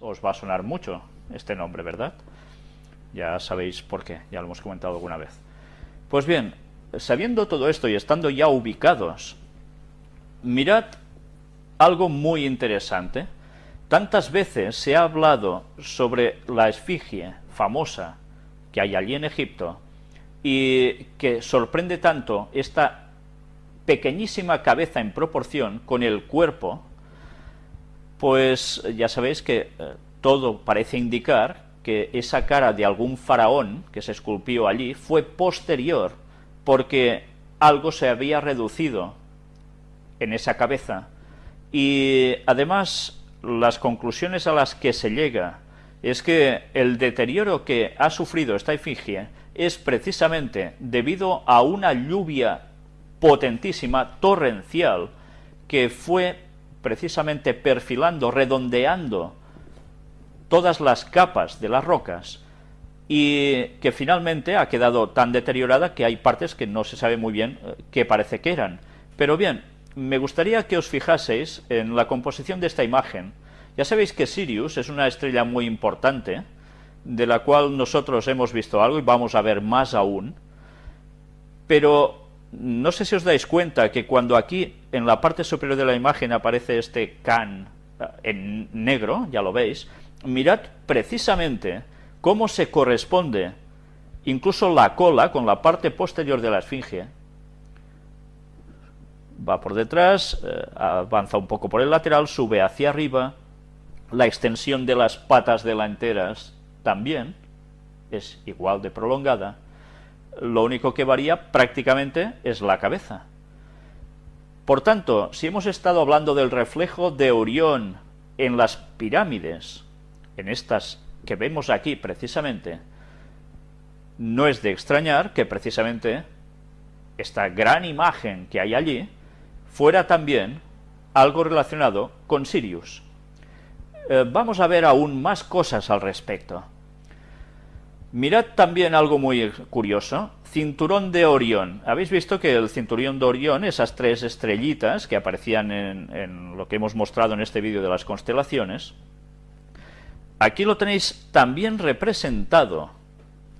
os va a sonar mucho este nombre, ¿verdad? Ya sabéis por qué, ya lo hemos comentado alguna vez. Pues bien, sabiendo todo esto y estando ya ubicados, mirad algo muy interesante. Tantas veces se ha hablado sobre la esfinge famosa que hay allí en Egipto y que sorprende tanto esta pequeñísima cabeza en proporción con el cuerpo, pues ya sabéis que eh, todo parece indicar que esa cara de algún faraón que se esculpió allí fue posterior porque algo se había reducido en esa cabeza. Y además las conclusiones a las que se llega es que el deterioro que ha sufrido esta efigie es precisamente debido a una lluvia potentísima, torrencial, que fue precisamente perfilando, redondeando todas las capas de las rocas y que finalmente ha quedado tan deteriorada que hay partes que no se sabe muy bien eh, qué parece que eran. Pero bien, me gustaría que os fijaseis en la composición de esta imagen. Ya sabéis que Sirius es una estrella muy importante, de la cual nosotros hemos visto algo y vamos a ver más aún, pero no sé si os dais cuenta que cuando aquí en la parte superior de la imagen aparece este can eh, en negro, ya lo veis, mirad precisamente cómo se corresponde incluso la cola con la parte posterior de la esfinge. Va por detrás, eh, avanza un poco por el lateral, sube hacia arriba, la extensión de las patas delanteras también es igual de prolongada, lo único que varía prácticamente es la cabeza. Por tanto, si hemos estado hablando del reflejo de Orión en las pirámides, en estas que vemos aquí precisamente, no es de extrañar que precisamente esta gran imagen que hay allí fuera también algo relacionado con Sirius. Eh, vamos a ver aún más cosas al respecto. Mirad también algo muy curioso, cinturón de Orión. Habéis visto que el cinturón de Orión, esas tres estrellitas que aparecían en, en lo que hemos mostrado en este vídeo de las constelaciones, aquí lo tenéis también representado.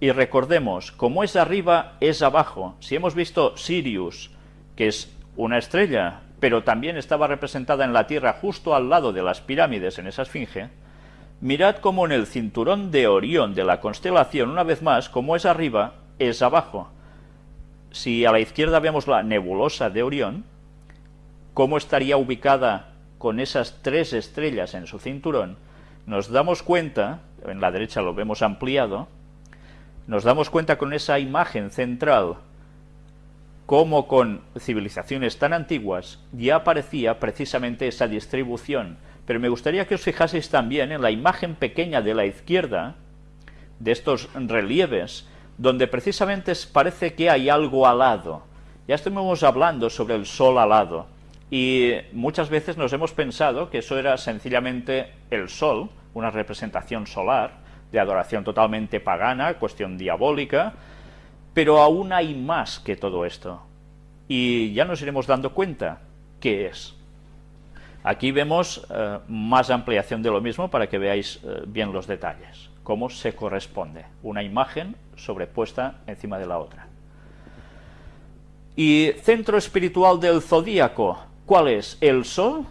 Y recordemos, como es arriba, es abajo. Si hemos visto Sirius, que es una estrella, pero también estaba representada en la Tierra justo al lado de las pirámides en esa esfinge, Mirad cómo en el cinturón de Orión de la constelación, una vez más, como es arriba, es abajo. Si a la izquierda vemos la nebulosa de Orión, cómo estaría ubicada con esas tres estrellas en su cinturón, nos damos cuenta, en la derecha lo vemos ampliado, nos damos cuenta con esa imagen central, cómo con civilizaciones tan antiguas ya aparecía precisamente esa distribución pero me gustaría que os fijaseis también en la imagen pequeña de la izquierda, de estos relieves, donde precisamente parece que hay algo alado. Ya estuvimos hablando sobre el sol alado, y muchas veces nos hemos pensado que eso era sencillamente el sol, una representación solar, de adoración totalmente pagana, cuestión diabólica, pero aún hay más que todo esto. Y ya nos iremos dando cuenta qué es. Aquí vemos eh, más ampliación de lo mismo para que veáis eh, bien los detalles, cómo se corresponde una imagen sobrepuesta encima de la otra. Y centro espiritual del zodíaco, ¿cuál es? ¿El Sol?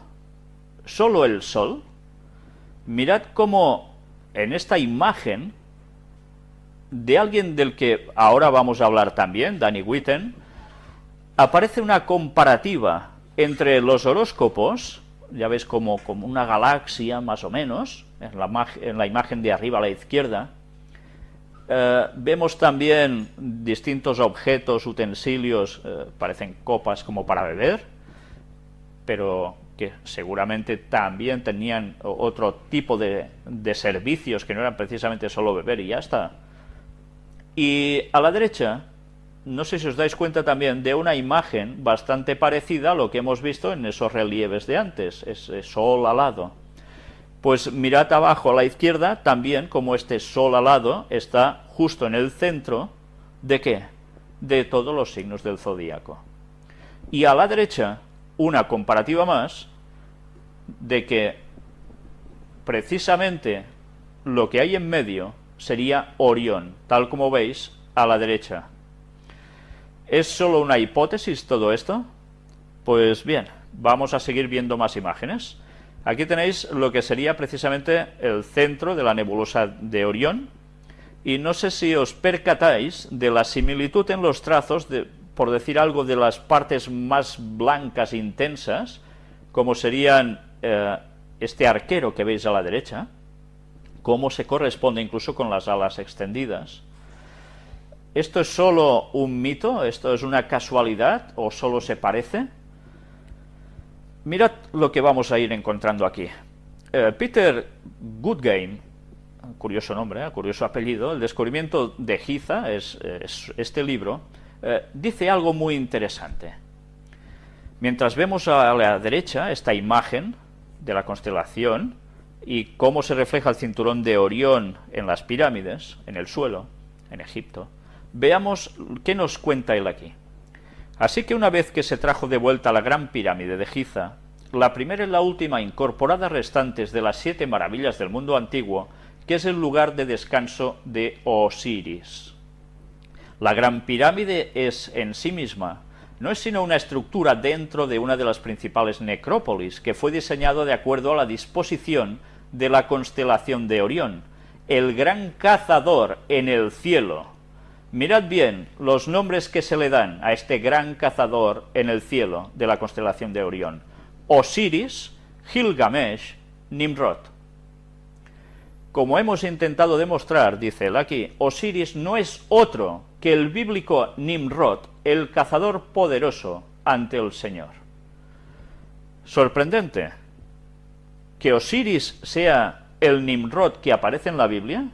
¿Solo el Sol? Mirad cómo en esta imagen de alguien del que ahora vamos a hablar también, Danny Witten, aparece una comparativa entre los horóscopos ya ves como, como una galaxia más o menos, en la, la imagen de arriba a la izquierda. Eh, vemos también distintos objetos, utensilios, eh, parecen copas como para beber, pero que seguramente también tenían otro tipo de, de servicios que no eran precisamente solo beber y ya está. Y a la derecha no sé si os dais cuenta también de una imagen bastante parecida a lo que hemos visto en esos relieves de antes, ese sol alado. Pues mirad abajo a la izquierda también como este sol alado está justo en el centro de qué? De todos los signos del zodíaco. Y a la derecha una comparativa más de que precisamente lo que hay en medio sería Orión, tal como veis a la derecha. ¿Es solo una hipótesis todo esto? Pues bien, vamos a seguir viendo más imágenes. Aquí tenéis lo que sería precisamente el centro de la nebulosa de Orión, y no sé si os percatáis de la similitud en los trazos, de, por decir algo, de las partes más blancas intensas, como serían eh, este arquero que veis a la derecha, cómo se corresponde incluso con las alas extendidas. ¿Esto es solo un mito? ¿Esto es una casualidad? ¿O solo se parece? Mirad lo que vamos a ir encontrando aquí. Eh, Peter Goodgame, curioso nombre, eh, curioso apellido, el descubrimiento de Giza, es, este libro, eh, dice algo muy interesante. Mientras vemos a la derecha esta imagen de la constelación y cómo se refleja el cinturón de Orión en las pirámides, en el suelo, en Egipto, veamos qué nos cuenta él aquí. Así que una vez que se trajo de vuelta la gran pirámide de Giza, la primera y la última incorporada restantes de las siete maravillas del mundo antiguo, que es el lugar de descanso de Osiris. La gran pirámide es en sí misma no es sino una estructura dentro de una de las principales necrópolis que fue diseñado de acuerdo a la disposición de la constelación de Orión, el gran cazador en el cielo. Mirad bien los nombres que se le dan a este gran cazador en el cielo de la constelación de Orión. Osiris, Gilgamesh, Nimrod. Como hemos intentado demostrar, dice él aquí, Osiris no es otro que el bíblico Nimrod, el cazador poderoso ante el Señor. Sorprendente que Osiris sea el Nimrod que aparece en la Biblia,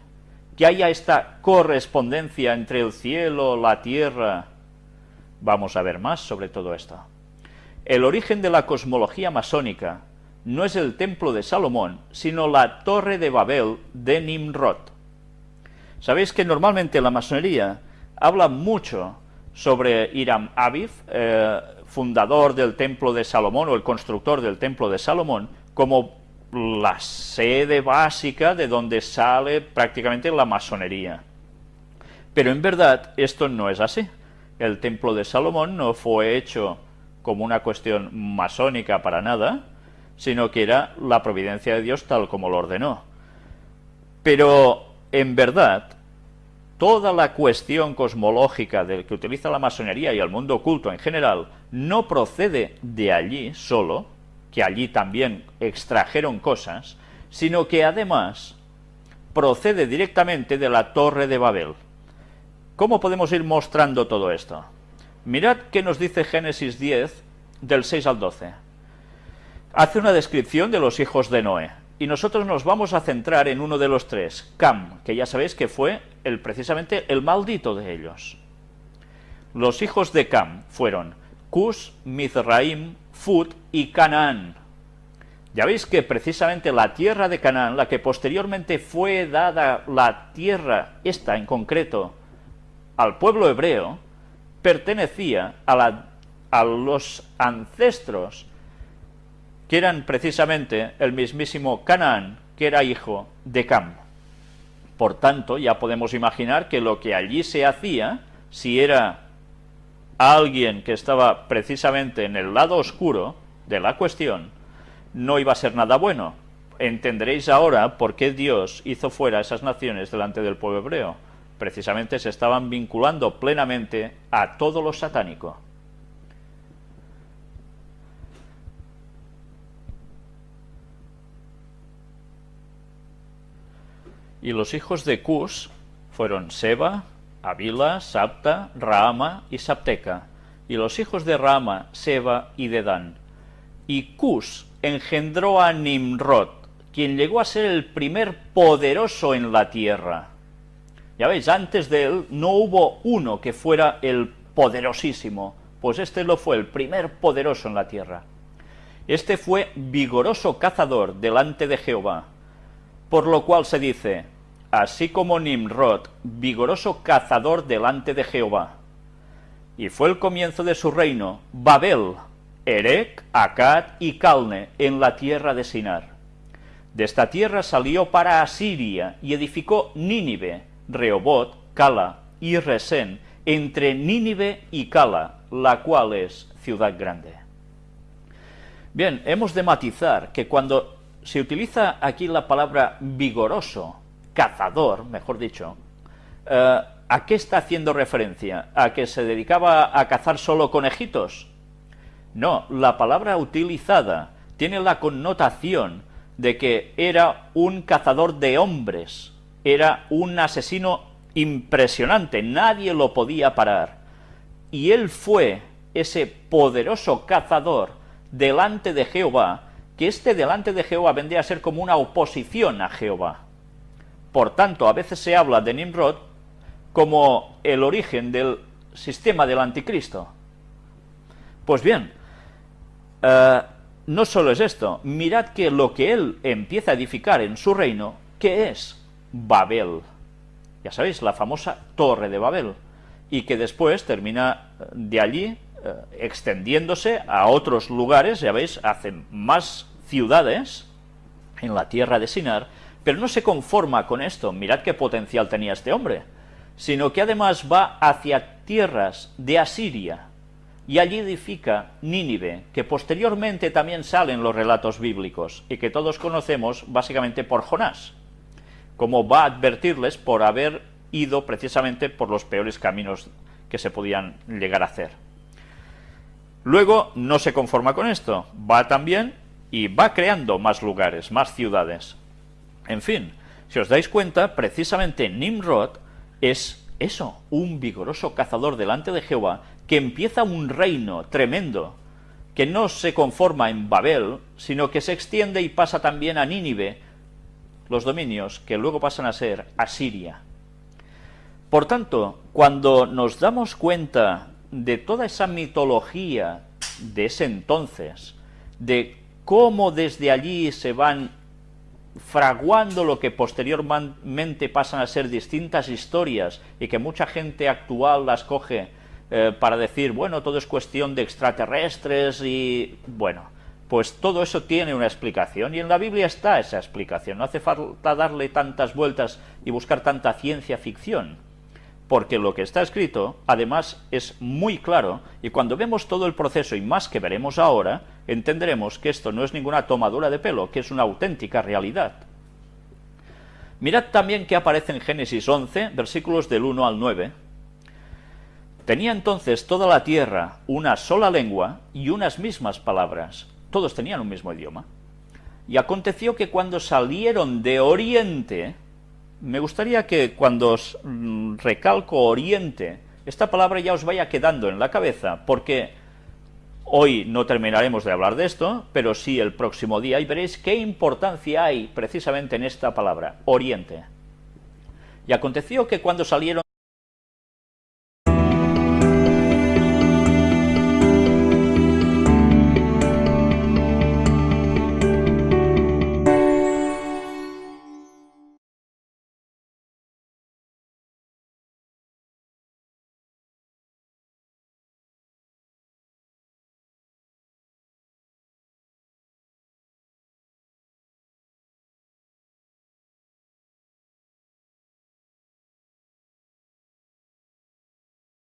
que haya esta correspondencia entre el cielo, la tierra. Vamos a ver más sobre todo esto. El origen de la cosmología masónica no es el templo de Salomón, sino la torre de Babel de Nimrod. Sabéis que normalmente la masonería habla mucho sobre Hiram Aviv, eh, fundador del templo de Salomón o el constructor del templo de Salomón, como la sede básica de donde sale prácticamente la masonería. Pero en verdad esto no es así. El templo de Salomón no fue hecho como una cuestión masónica para nada, sino que era la providencia de Dios tal como lo ordenó. Pero en verdad, toda la cuestión cosmológica del que utiliza la masonería y el mundo oculto en general no procede de allí solo, que allí también extrajeron cosas, sino que además procede directamente de la Torre de Babel. ¿Cómo podemos ir mostrando todo esto? Mirad qué nos dice Génesis 10, del 6 al 12. Hace una descripción de los hijos de Noé, y nosotros nos vamos a centrar en uno de los tres, Cam, que ya sabéis que fue el, precisamente el maldito de ellos. Los hijos de Cam fueron Cus, Mizraim, Fut y Canaán. Ya veis que precisamente la tierra de Canaán, la que posteriormente fue dada la tierra, esta en concreto, al pueblo hebreo, pertenecía a, la, a los ancestros que eran precisamente el mismísimo Canaán, que era hijo de Cam. Por tanto, ya podemos imaginar que lo que allí se hacía, si era alguien que estaba precisamente en el lado oscuro de la cuestión, no iba a ser nada bueno. Entenderéis ahora por qué Dios hizo fuera esas naciones delante del pueblo hebreo. Precisamente se estaban vinculando plenamente a todo lo satánico. Y los hijos de Cus fueron Seba, Avila, Sapta, Raama y Sapteca, y los hijos de Raama, Seba y Dedán. Y Cus engendró a Nimrod, quien llegó a ser el primer poderoso en la tierra. Ya veis, antes de él no hubo uno que fuera el poderosísimo, pues este lo fue, el primer poderoso en la tierra. Este fue vigoroso cazador delante de Jehová, por lo cual se dice, así como Nimrod, vigoroso cazador delante de Jehová. Y fue el comienzo de su reino, Babel, Erec, Akkad y Calne, en la tierra de Sinar. De esta tierra salió para Asiria y edificó Nínive, Rehobot, Cala y Resén, entre Nínive y Cala, la cual es ciudad grande. Bien, hemos de matizar que cuando se utiliza aquí la palabra vigoroso, cazador, mejor dicho, eh, ¿a qué está haciendo referencia? ¿A que se dedicaba a cazar solo conejitos? No, la palabra utilizada tiene la connotación de que era un cazador de hombres, era un asesino impresionante, nadie lo podía parar. Y él fue ese poderoso cazador delante de Jehová, que este delante de Jehová vendría a ser como una oposición a Jehová. Por tanto, a veces se habla de Nimrod como el origen del sistema del anticristo. Pues bien, eh, no solo es esto, mirad que lo que él empieza a edificar en su reino, ¿qué es? Babel. Ya sabéis, la famosa Torre de Babel, y que después termina eh, de allí eh, extendiéndose a otros lugares, ya veis, hacen más ciudades en la tierra de Sinar, pero no se conforma con esto, mirad qué potencial tenía este hombre, sino que además va hacia tierras de Asiria, y allí edifica Nínive, que posteriormente también sale en los relatos bíblicos, y que todos conocemos básicamente por Jonás, como va a advertirles por haber ido precisamente por los peores caminos que se podían llegar a hacer. Luego no se conforma con esto, va también y va creando más lugares, más ciudades. En fin, si os dais cuenta, precisamente Nimrod es eso, un vigoroso cazador delante de Jehová que empieza un reino tremendo, que no se conforma en Babel, sino que se extiende y pasa también a Nínive, los dominios que luego pasan a ser Asiria. Por tanto, cuando nos damos cuenta de toda esa mitología de ese entonces, de cómo desde allí se van fraguando lo que posteriormente pasan a ser distintas historias y que mucha gente actual las coge eh, para decir, bueno, todo es cuestión de extraterrestres y... bueno, pues todo eso tiene una explicación y en la Biblia está esa explicación, no hace falta darle tantas vueltas y buscar tanta ciencia ficción, porque lo que está escrito, además, es muy claro, y cuando vemos todo el proceso y más que veremos ahora, entenderemos que esto no es ninguna tomadura de pelo, que es una auténtica realidad. Mirad también que aparece en Génesis 11, versículos del 1 al 9, Tenía entonces toda la tierra una sola lengua y unas mismas palabras. Todos tenían un mismo idioma. Y aconteció que cuando salieron de Oriente, me gustaría que cuando os mm, recalco Oriente, esta palabra ya os vaya quedando en la cabeza, porque hoy no terminaremos de hablar de esto, pero sí el próximo día, y veréis qué importancia hay precisamente en esta palabra, Oriente. Y aconteció que cuando salieron